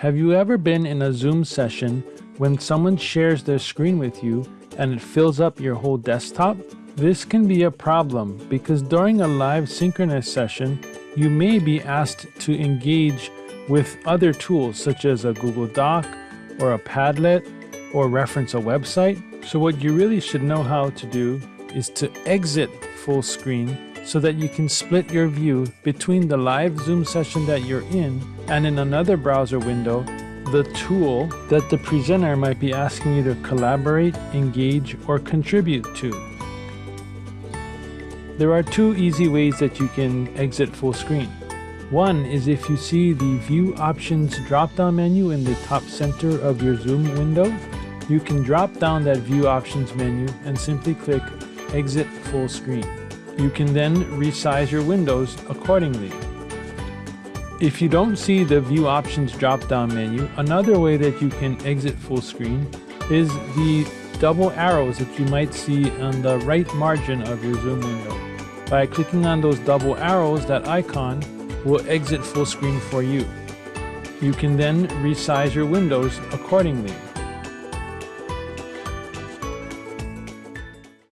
Have you ever been in a Zoom session when someone shares their screen with you and it fills up your whole desktop? This can be a problem because during a live synchronous session, you may be asked to engage with other tools such as a Google Doc or a Padlet or reference a website. So what you really should know how to do is to exit full screen so that you can split your view between the live Zoom session that you're in and in another browser window, the tool that the presenter might be asking you to collaborate, engage, or contribute to. There are two easy ways that you can exit full screen. One is if you see the View Options drop-down menu in the top center of your Zoom window, you can drop down that View Options menu and simply click Exit Full Screen. You can then resize your windows accordingly. If you don't see the View Options drop-down menu, another way that you can exit full screen is the double arrows that you might see on the right margin of your Zoom window. By clicking on those double arrows, that icon will exit full screen for you. You can then resize your windows accordingly.